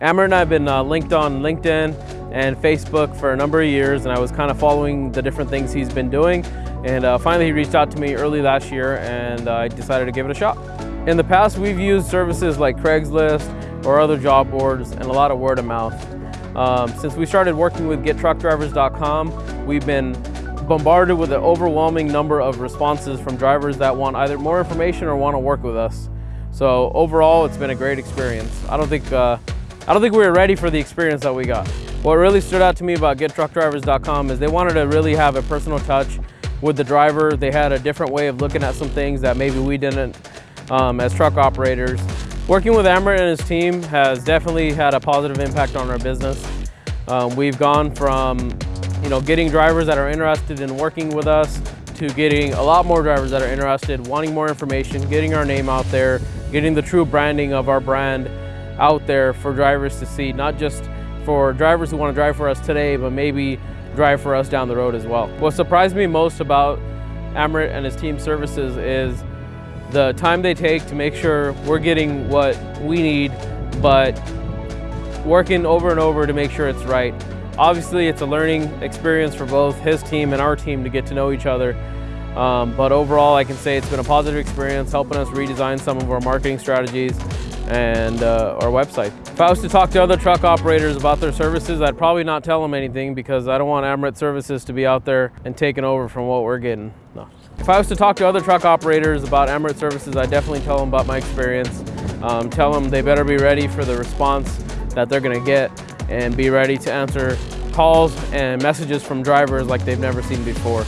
Amrit and I have been uh, linked on LinkedIn and Facebook for a number of years and I was kind of following the different things he's been doing and uh, finally he reached out to me early last year and uh, I decided to give it a shot. In the past we've used services like Craigslist or other job boards and a lot of word of mouth. Um, since we started working with GetTruckDrivers.com, we've been bombarded with an overwhelming number of responses from drivers that want either more information or want to work with us. So overall, it's been a great experience. I don't think uh, I don't think we were ready for the experience that we got. What really stood out to me about GetTruckDrivers.com is they wanted to really have a personal touch with the driver. They had a different way of looking at some things that maybe we didn't um, as truck operators. Working with Amrit and his team has definitely had a positive impact on our business. Um, we've gone from you know, getting drivers that are interested in working with us to getting a lot more drivers that are interested, wanting more information, getting our name out there, getting the true branding of our brand out there for drivers to see, not just for drivers who want to drive for us today, but maybe drive for us down the road as well. What surprised me most about Amrit and his team services is the time they take to make sure we're getting what we need, but working over and over to make sure it's right. Obviously, it's a learning experience for both his team and our team to get to know each other. Um, but overall, I can say it's been a positive experience, helping us redesign some of our marketing strategies and uh, our website. If I was to talk to other truck operators about their services, I'd probably not tell them anything because I don't want Amrit Services to be out there and taking over from what we're getting. No. If I was to talk to other truck operators about Amrit Services, I'd definitely tell them about my experience. Um, tell them they better be ready for the response that they're gonna get and be ready to answer calls and messages from drivers like they've never seen before.